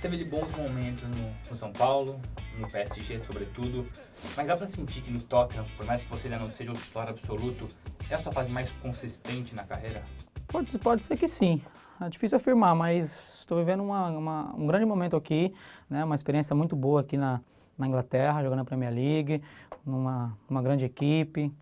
teve ali bons momentos no, no, São Paulo, no PSG sobretudo, mas dá para sentir que no Tottenham, por mais que você ainda não seja o titular absoluto, é a sua fase mais consistente na carreira? Pode, pode ser que sim. É difícil afirmar, mas estou vivendo uma, uma, um grande momento aqui, né, uma experiência muito boa aqui na, na Inglaterra, jogando na Premier League, numa uma grande equipe,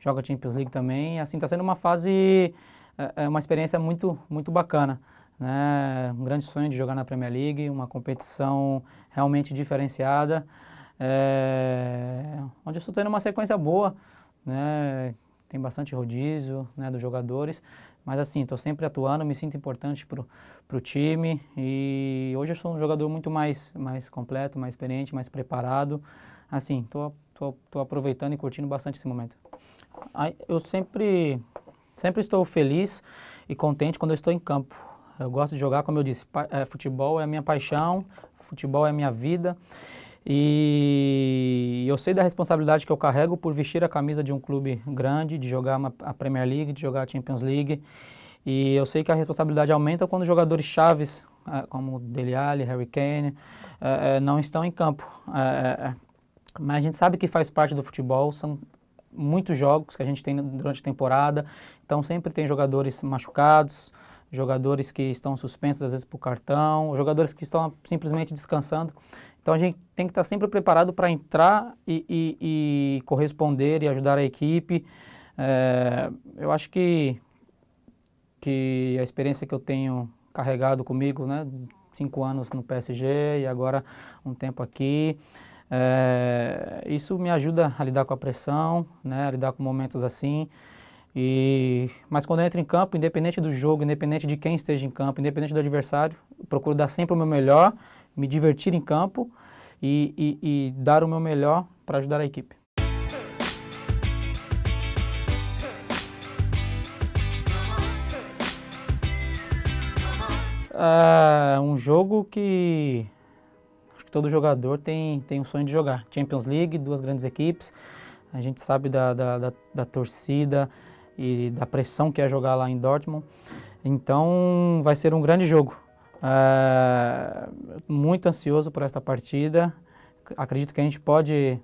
joga Champions League também. Assim, está sendo uma fase, é, é, uma experiência muito, muito bacana. Né? Um grande sonho de jogar na Premier League, uma competição realmente diferenciada, é, onde eu estou tendo uma sequência boa, né? tem bastante rodízio né, dos jogadores, mas assim, estou sempre atuando, me sinto importante para o time e hoje eu sou um jogador muito mais, mais completo, mais experiente, mais preparado, assim, estou aproveitando e curtindo bastante esse momento. Eu sempre, sempre estou feliz e contente quando eu estou em campo. Eu gosto de jogar, como eu disse, é, futebol é a minha paixão, futebol é a minha vida. E eu sei da responsabilidade que eu carrego por vestir a camisa de um clube grande, de jogar uma, a Premier League, de jogar a Champions League. E eu sei que a responsabilidade aumenta quando jogadores chaves, é, como Dele Alli, Harry Kane, é, não estão em campo. Mas a gente sabe que faz parte do futebol, são muitos jogos que a gente tem durante a temporada, então sempre tem jogadores machucados, jogadores que estão suspensos às vezes por cartão, jogadores que estão simplesmente descansando. Então a gente tem que estar sempre preparado para entrar e, e, e, corresponder e ajudar a equipe. É, eu acho que, que a experiência que eu tenho carregado comigo, né, cinco anos no PSG e agora um tempo aqui, é, isso me ajuda a lidar com a pressão, né, a lidar com momentos assim. E, mas quando eu entro em campo, independente do jogo, independente de quem esteja em campo, independente do adversário, procuro dar sempre o meu melhor, me divertir em campo e, e, e dar o meu melhor para ajudar a equipe. É um jogo que todo jogador tem, tem um sonho de jogar. Champions League, duas grandes equipes, a gente sabe da, da, da, da torcida e da pressão que é jogar lá em Dortmund. Então vai ser um grande jogo. É, muito ansioso por essa partida. Acredito que a gente pode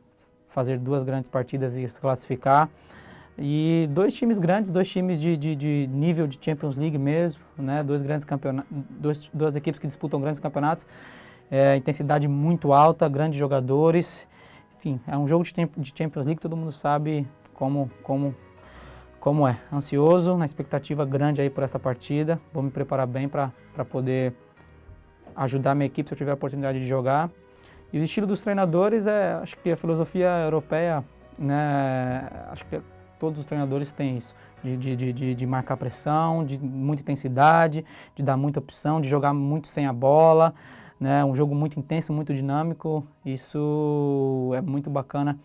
fazer duas grandes partidas e se classificar. E dois times grandes, dois times de, de, de nível de Champions League mesmo, né? dois grandes campeonatos, dois, duas equipes que disputam grandes campeonatos é, intensidade muito alta, grandes jogadores. Enfim, é um jogo de, de Champions League, todo mundo sabe como, como, como é. Ansioso, na expectativa grande aí por essa partida. Vou me preparar bem para poder ajudar minha equipe se eu tiver a oportunidade de jogar. E o estilo dos treinadores é, acho que a filosofia europeia, né, acho que todos os treinadores têm isso, de, de, de, de marcar pressão, de muita intensidade, de dar muita opção, de jogar muito sem a bola, né, um jogo muito intenso, muito dinâmico, isso é muito bacana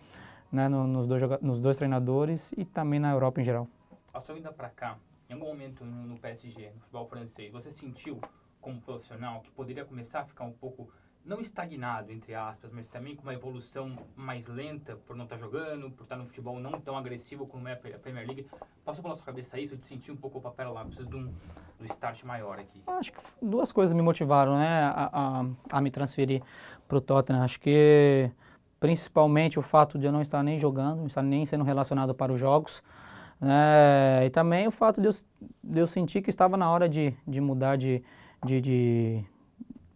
né, nos, dois, nos dois treinadores e também na Europa em geral. A sua vinda para cá, em algum momento no PSG, no futebol francês, você sentiu como profissional que poderia começar a ficar um pouco não estagnado, entre aspas, mas também com uma evolução mais lenta por não estar tá jogando, por estar tá no futebol não tão agressivo como é a Premier League. Passou pela sua cabeça isso, de sentir um pouco o papel lá, preciso de um, de um start maior aqui? Acho que duas coisas me motivaram né, a, a, a me transferir para o Tottenham. Acho que principalmente o fato de eu não estar nem jogando, não estar nem sendo relacionado para os jogos, né, e também o fato de eu, de eu sentir que estava na hora de, de mudar de, de, de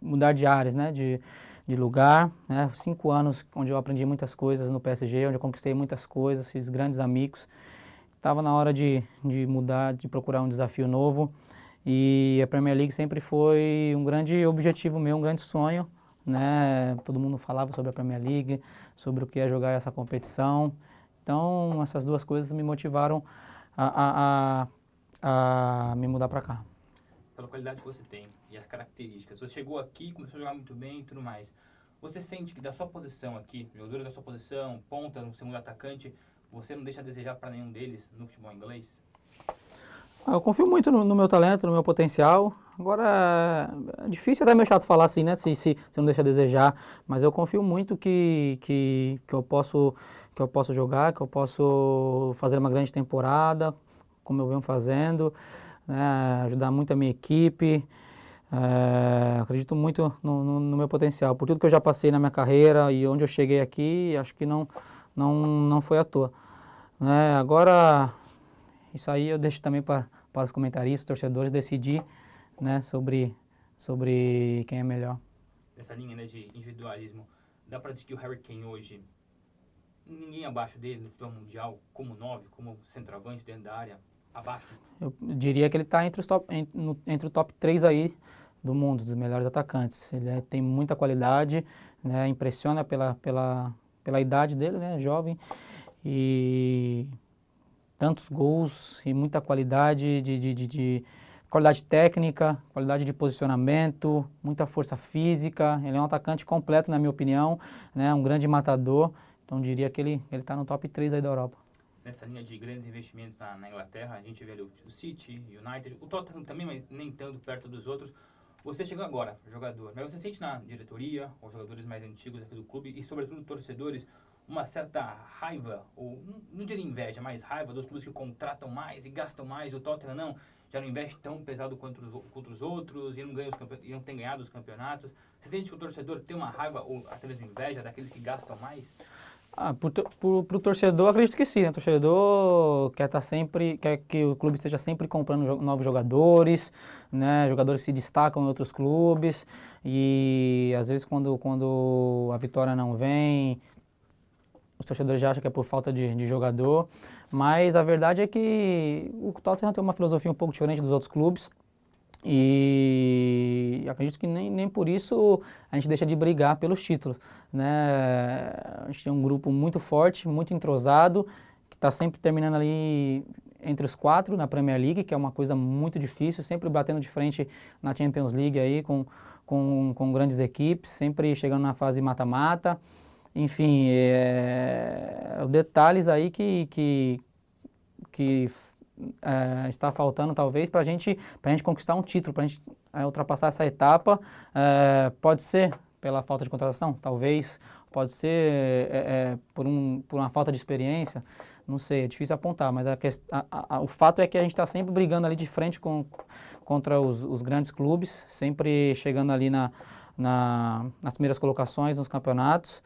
mudar de áreas, né? De, de lugar, né? Cinco anos onde eu aprendi muitas coisas no PSG, onde eu conquistei muitas coisas, fiz grandes amigos. Estava na hora de, de mudar, de procurar um desafio novo. E a Premier League sempre foi um grande objetivo meu, um grande sonho, né? Todo mundo falava sobre a Premier League, sobre o que é jogar essa competição. Então, essas duas coisas me motivaram a, a, a, a me mudar para cá pela qualidade que você tem e as características. Você chegou aqui, começou a jogar muito bem e tudo mais. Você sente que da sua posição aqui, jogadores da sua posição, ponta, no segundo atacante, você não deixa a desejar para nenhum deles no futebol inglês? Ah, eu confio muito no, no, meu talento, no meu potencial. Agora, é difícil até meio chato falar assim, né? Se, se, se não deixa a desejar. Mas eu confio muito que, que, que, eu posso, que eu posso jogar, que eu posso fazer uma grande temporada, como eu venho fazendo né, ajudar muito a minha equipe. É, acredito muito no, no, no, meu potencial. Por tudo que eu já passei na minha carreira e onde eu cheguei aqui, acho que não, não, não foi à toa. É, agora, isso aí eu deixo também para, para os comentaristas, torcedores, decidir né, sobre, sobre quem é melhor. Essa linha né, de individualismo, dá para dizer que o Harry Kane hoje, ninguém abaixo dele no futebol mundial, como nove, como centroavante dentro da área, abaixo? Eu diria que ele está entre, entre, entre o top 3 aí do mundo, dos melhores atacantes. Ele é, tem muita qualidade, né, impressiona pela, pela, pela idade dele, né, jovem, e tantos gols e muita qualidade de, de, de, de, qualidade técnica, qualidade de posicionamento, muita força física. Ele é um atacante completo, na minha opinião, né, um grande matador. Então diria que ele está no top 3 aí da Europa. Nessa linha de grandes investimentos na, na Inglaterra, a gente vê ali o City, o United, o Tottenham também, mas nem tanto perto dos outros. Você chegou agora, jogador, mas você sente na diretoria, os jogadores mais antigos aqui do clube e, sobretudo, torcedores, uma certa raiva, ou não diria inveja, mas raiva dos clubes que contratam mais e gastam mais, o Tottenham não, já não investe tão pesado quanto os, os outros e não, ganha os e não tem ganhado os campeonatos. Você sente que o torcedor tem uma raiva ou até mesmo inveja daqueles que gastam mais? Ah, para o torcedor, acredito que sim. Né? O torcedor quer, tá sempre, quer que o clube esteja sempre comprando novos jogadores, né? jogadores que se destacam em outros clubes. E às vezes, quando, quando a vitória não vem, os torcedores já acham que é por falta de, de jogador. Mas a verdade é que o Tottenham tem uma filosofia um pouco diferente dos outros clubes. E acredito que nem, nem por isso a gente deixa de brigar pelos títulos. Né? A gente tem um grupo muito forte, muito entrosado, que está sempre terminando ali entre os quatro na Premier League, que é uma coisa muito difícil, sempre batendo de frente na Champions League aí com, com, com grandes equipes, sempre chegando na fase mata-mata. Enfim, é, detalhes aí que, que, que é, está faltando talvez para gente, a gente conquistar um título, para a gente é, ultrapassar essa etapa. É, pode ser pela falta de contratação, talvez, pode ser é, é, por, um, por uma falta de experiência, não sei, é difícil apontar, mas a, a, a, o fato é que a gente está sempre brigando ali de frente com, contra os, os grandes clubes, sempre chegando ali na, na, nas primeiras colocações nos campeonatos,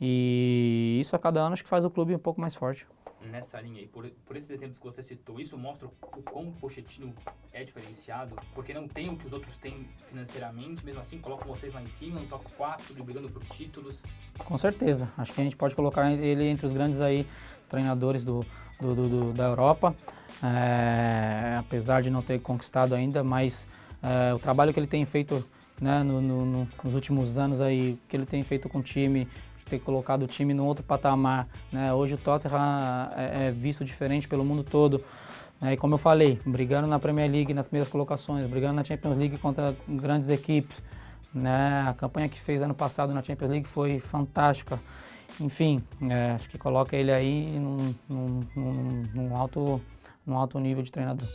e isso a cada ano acho que faz o clube um pouco mais forte. Nessa linha aí, por, por esses exemplos que você citou, isso mostra o quão o Pochettino é diferenciado, porque não tem o que os outros têm financeiramente, mesmo assim colocam vocês lá em cima, no top 4, brigando por títulos. Com certeza, acho que a gente pode colocar ele entre os grandes aí treinadores do, do, do, do da Europa, é, apesar de não ter conquistado ainda, mas é, o trabalho que ele tem feito né, no, no, nos últimos anos aí, que ele tem feito com o time, ter colocado o time num outro patamar. Né? Hoje o Tottenham é, é visto diferente pelo mundo todo. Né? E como eu falei, brigando na Premier League nas primeiras colocações, brigando na Champions League contra grandes equipes. Né? A campanha que fez ano passado na Champions League foi fantástica. Enfim, é, acho que coloca ele aí num, num, num, num alto, num alto nível de treinador.